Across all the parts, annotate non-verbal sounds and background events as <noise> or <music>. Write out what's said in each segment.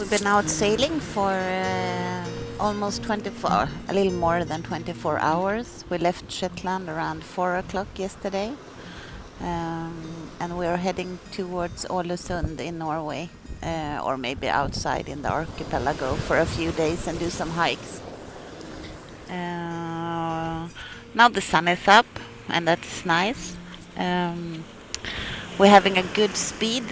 We've been out sailing for uh, almost 24, a little more than 24 hours. We left Shetland around 4 o'clock yesterday. Um, and we're heading towards Ålesund in Norway, uh, or maybe outside in the archipelago for a few days and do some hikes. Uh, now the sun is up, and that's nice. Um, we're having a good speed.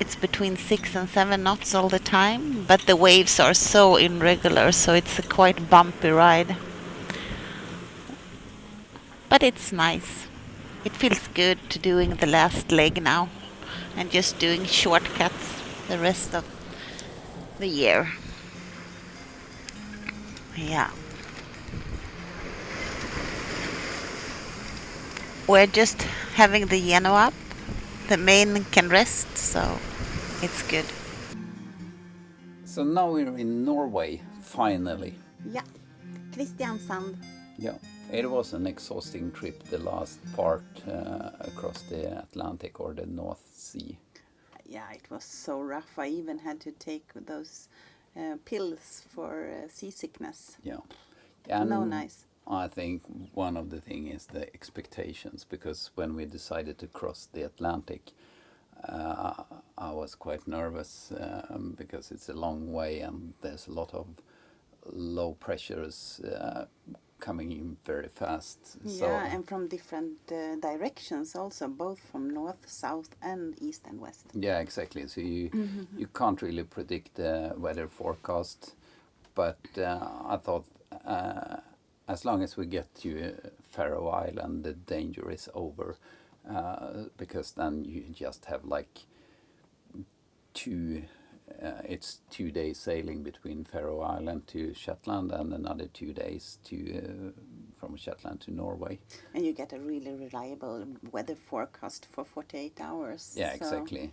It's between six and seven knots all the time, but the waves are so irregular, so it's a quite bumpy ride. But it's nice. It feels good to doing the last leg now and just doing shortcuts the rest of the year. Yeah. We're just having the genoa up. The main can rest, so it's good. So now we're in Norway, finally. Yeah. Kristiansand. Yeah, it was an exhausting trip, the last part uh, across the Atlantic or the North Sea. Yeah, it was so rough. I even had to take those uh, pills for uh, seasickness. Yeah. And no nice. I think one of the thing is the expectations because when we decided to cross the Atlantic, uh, I was quite nervous um, because it's a long way and there's a lot of low pressures uh, coming in very fast. So Yeah, and from different uh, directions also, both from north, south, and east and west. yeah, exactly. So you you can't really predict the weather forecast, but uh, I thought uh, as long as we get to uh, Faroe Island, the danger is over, uh, because then you just have like two. Uh, it's two days sailing between Faroe Island to Shetland, and another two days to uh, from Shetland to Norway. And you get a really reliable weather forecast for 48 hours. Yeah, so- exactly.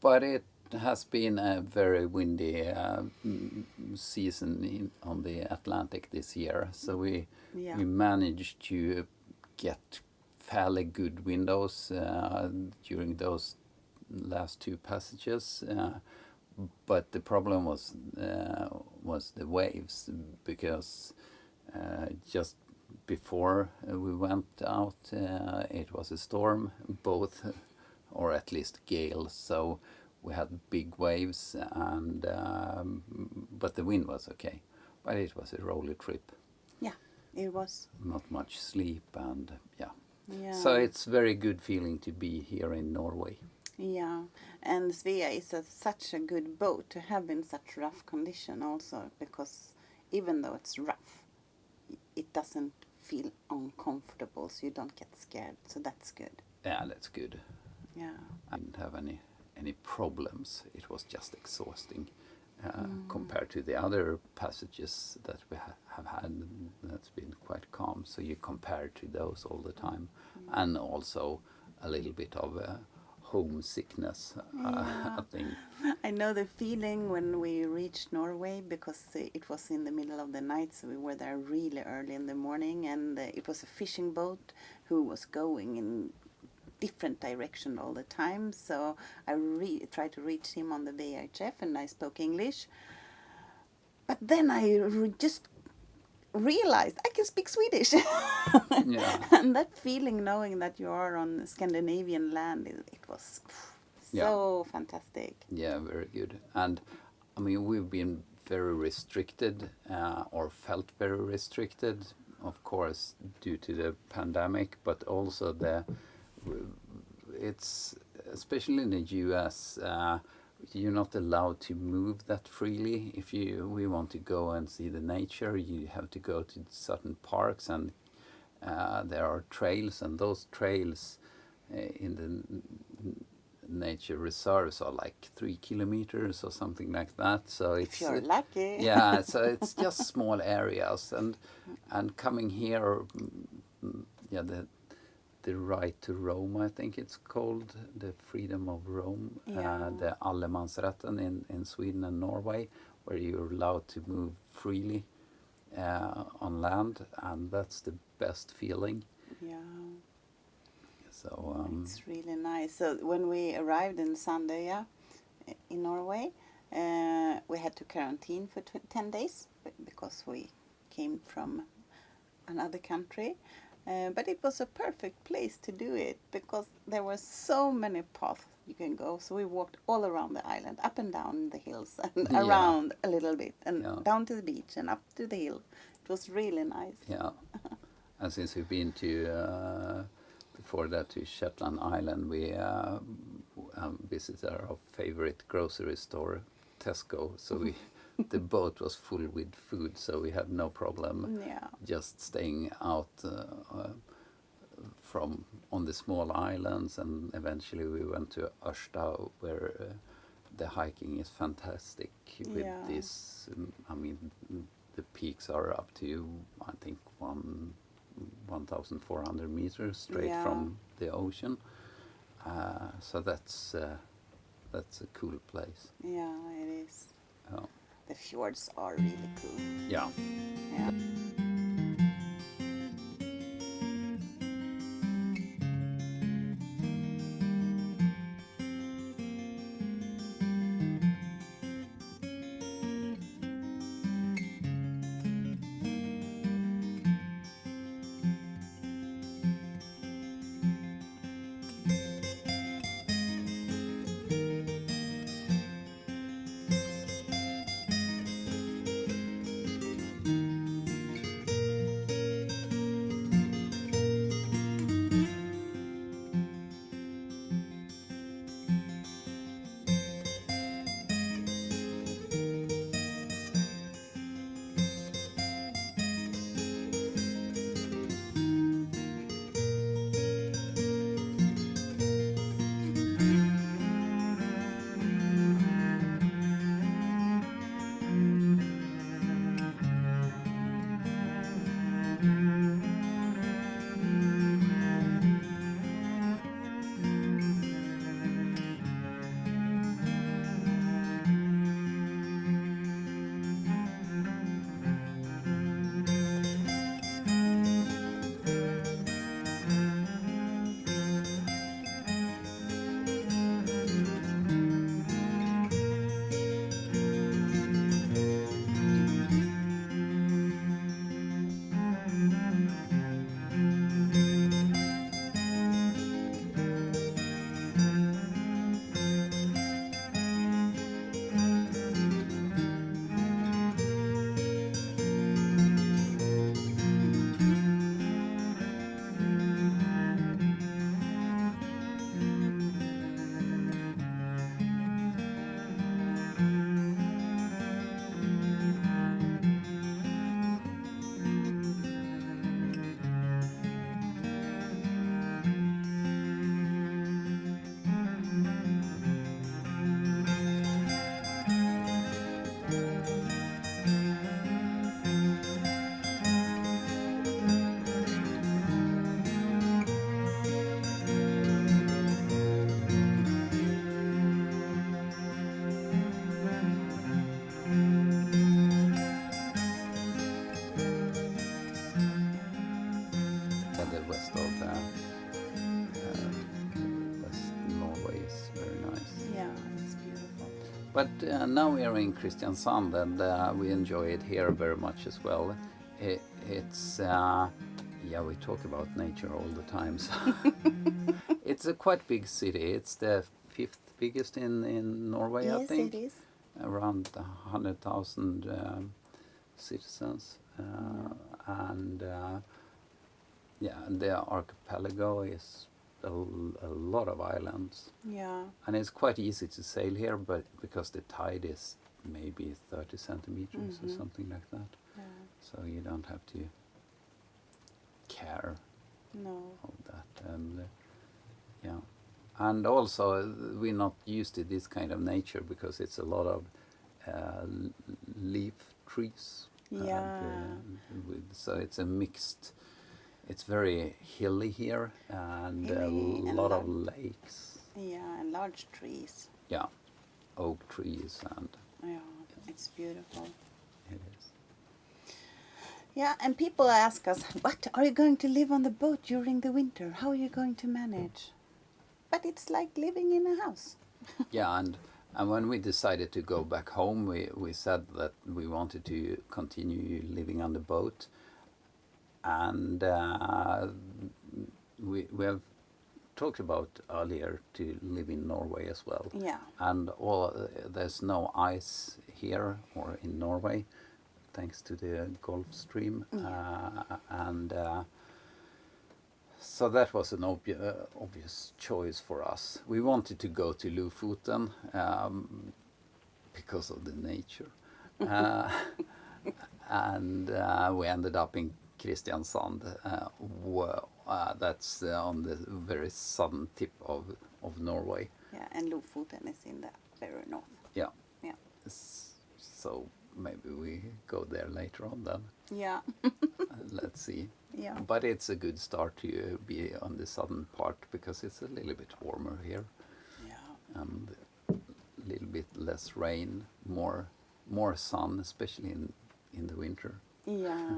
But it has been a very windy uh, mm, season in, on the Atlantic this year. So we Yeah. we managed to get fairly good windows uh, during those last two passages. Uh, but the problem was uh, was the waves because uh, just before we went out, uh, it was a storm, both, or at least gale. So we had big waves, and um, but the wind was okay. But it was a rolly trip, Yeah, it was. not much sleep, and yeah. Yeah. So it's very good feeling to be here in Norway. Yeah, and Svea is a, such a good boat to have in such rough condition also because even though it's rough, it doesn't feel uncomfortable, so you don't get scared. So that's good. Yeah, that's good. Yeah. I didn't have any any problems. It was just exhausting uh, compared to the other passages that we ha- have had. That's been quite calm. So you compare to those all the time, and also a little bit of uh, homesickness. Uh, <laughs> I think. <laughs> I know the feeling when we reached Norway because uh, it was in the middle of the night, so we were there really early in the morning, and uh, it was a fishing boat who was going in different direction all the time. So I re- tried to reach him on the VHF, and I spoke English. But then I re- just realized I can speak Swedish. <laughs> Yeah. and that feeling, knowing that you are on Scandinavian land, it, it was Yeah. so fantastic. Yeah, very good. And I mean, we've been very restricted uh, or felt very restricted, of course, due to the pandemic, but also the it's especially in the U.S. Uh, you're not allowed to move that freely. If you we want to go and see the nature, you have to go to certain parks, and uh, there are trails, and those trails uh, in the nature reserves are like three kilometers or something like that. So it's If you're lucky. <laughs> yeah, so it's just small areas, and and coming here, mm, yeah, the the right to roam, I think it's called the freedom of roam, Yeah. uh, the allemansrätten in in Sweden and Norway, where you're allowed to move freely uh, on land, and that's the best feeling. Yeah, So um, it's really nice. So when we arrived in Sandøya in Norway, Uh, we had to quarantine for tw- 10 days because we came from another country. Uh, but it was a perfect place to do it because there were so many paths you can go. So we walked all around the island, up and down the hills, <laughs> and Yeah. around a little bit, and Yeah. down to the beach and up to the hill. It was really nice. Yeah. <laughs> and since we've been to uh, before that to Shetland Island, we uh, um, visited our favorite grocery store, Tesco. So we <laughs> the boat was full with food, so we had no problem Yeah. just staying out uh, uh, from on the small islands, and eventually we went to Ørsta, where uh, the hiking is fantastic. With Yeah. this, um, I mean, the peaks are up to I think one. 1,400 meters straight Yeah. from the ocean, uh, so that's uh, that's a cool place. Yeah, it is. Fjords are really cool. yeah. Yeah. But uh, now we are in Kristiansand and uh, we enjoy it here very much as well. It, it's, uh, yeah, we talk about nature all the time. So <laughs> it's a quite big city. It's the fifth biggest in, in Norway, I think. yes, it is. Around 100,000 um, citizens. Uh, and uh, yeah, and the archipelago is a, a lot of islands. Yeah. And it's quite easy to sail here, but because the tide is maybe 30 centimeters or Mhm. something like that, Yeah. so you don't have to care No. of that. And uh, yeah, and also we're not used to this kind of nature because it's a lot of uh, leaf trees. and, Yeah. uh, with, so it's a mixed. It's very hilly here and a Hilly and lot of lakes. Yeah, and large trees. Yeah, oak trees and Yeah, it's beautiful. it is. Yeah, and people ask us, "What are you going to live on the boat during the winter? How are you going to manage?" But it's like living in a house. <laughs> Yeah, and And when we decided to go back home, we, we said that we wanted to continue living on the boat. And uh, we, we have talked about earlier to live in Norway as well. Yeah. And all, there's no ice here or in Norway, thanks to the Gulf Stream. Uh, and uh, so that was an obvi- uh, obvious choice for us. We wanted to go to Lofoten um, because of the nature. <laughs> Uh, <laughs> and uh, we ended up in Kristiansand. Uh, wh- uh, that's uh, on the very southern tip of, of Norway. Yeah, and Lofoten is in the very north. Yeah. Yeah. So maybe we go there later on then. Yeah. <laughs> Let's see. yeah. But it's a good start to be on the southern part because it's a little bit warmer here Yeah. and a little bit less rain, more more sun, especially in in the winter. Yeah.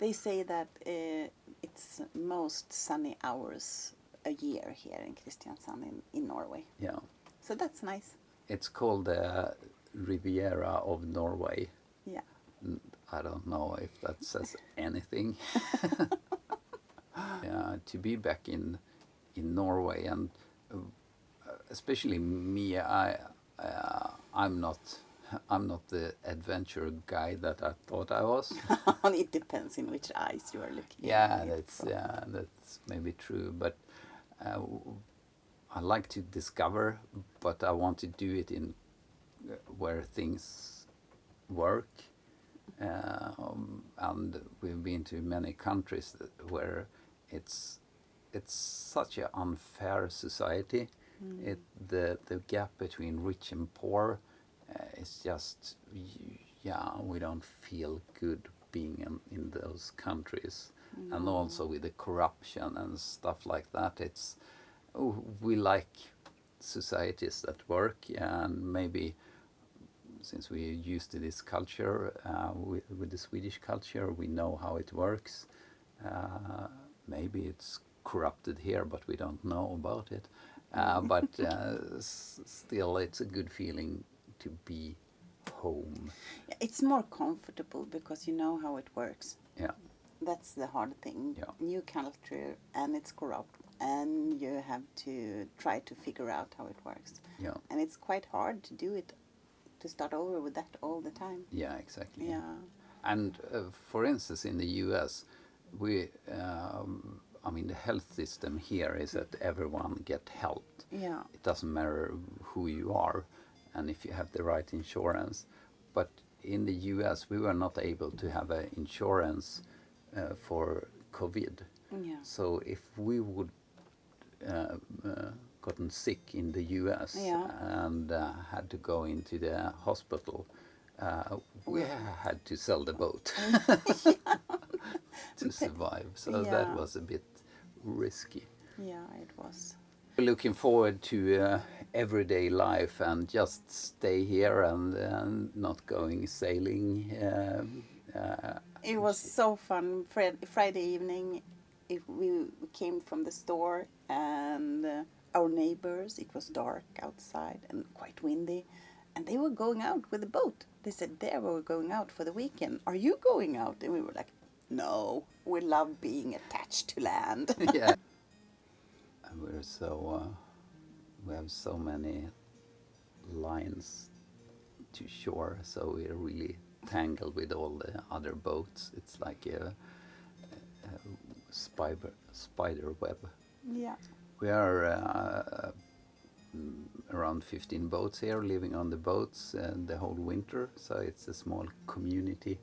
They say that uh, it's most sunny hours a year here in Kristiansand in, in Norway. Yeah, So that's nice. it's called the Riviera of Norway. Yeah. I don't know if that says <laughs> anything. <laughs> yeah, to be back in in Norway and uh, especially me, I uh, I'm not I'm not the adventure guy that I thought I was. <laughs> it depends in which eyes you are looking yeah, at that's from. yeah, that's maybe true, but uh, I like to discover, but I want to do it in uh, where things work. Um, and we've been to many countries where it's it's such an unfair society. It the the gap between rich and poor uh, is just yeah we don't feel good being in, in those countries, and also with the corruption and stuff like that. It's oh, we like societies that work and maybe since we're used to this culture, uh, with, with the Swedish culture, we know how it works. Uh, maybe it's corrupted here, but we don't know about it. Uh, but <laughs> uh, s- still, it's a good feeling to be home. It's more comfortable because you know how it works. Yeah, That's the hard thing. Yeah. New culture and it's corrupt and you have to try to figure out how it works. yeah, And it's quite hard to do it to start over with that all the time. yeah, exactly. Yeah. And uh, for instance, in the U.S., we, um, I mean, the health system here is that everyone get helped. Yeah. It doesn't matter who you are and if you have the right insurance. But in the US, we were not able to have an insurance uh, for COVID. Yeah. So if we would uh, uh, gotten sick in the US Yeah. and uh, had to go into the hospital, uh, we had to sell the boat <laughs> <laughs> to survive. So Yeah. that was a bit risky Yeah, it was. Looking forward to uh, everyday life and just stay here and, and not going sailing. Um, uh, It was so fun. Friday evening, it, we came from the store and uh, our neighbors, it was dark outside and quite windy, and they were going out with the boat. They said they were going out for the weekend. Are you going out? And we were like, no, we love being attached to land. <laughs> yeah. We're so, uh, we have so many lines to shore, so we're really tangled with all the other boats. It's like a, a spider, spider web. yeah. We are uh, mm, around 15 boats here, living on the boats uh, the whole winter. So it's a small community,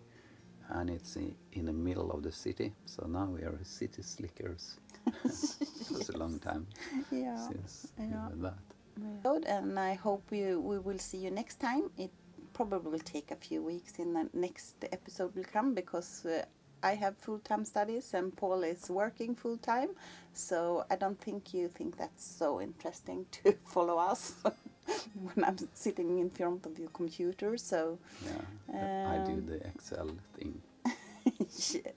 and it's in the middle of the city. So now we are city slickers. <laughs> it was a long <laughs> time Yeah. since Yeah. that. episode, and I hope we, we will see you next time. It probably will take a few weeks in the next episode will come because uh, I have full time studies and Paul is working full time. So I don't think you think that's so interesting to <laughs> follow us <laughs> when I'm sitting in front of your computer. So Yeah, I do Um, the Excel thing. <laughs> yes,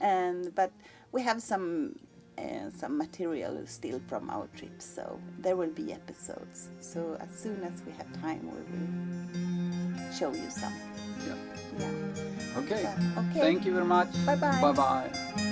and but we have some uh, some material still from our trip, so there will be episodes. So as soon as we have time, we will show you some. Yeah. Yeah. Okay. Yeah, okay. Thank you very much. Bye-bye. Bye bye.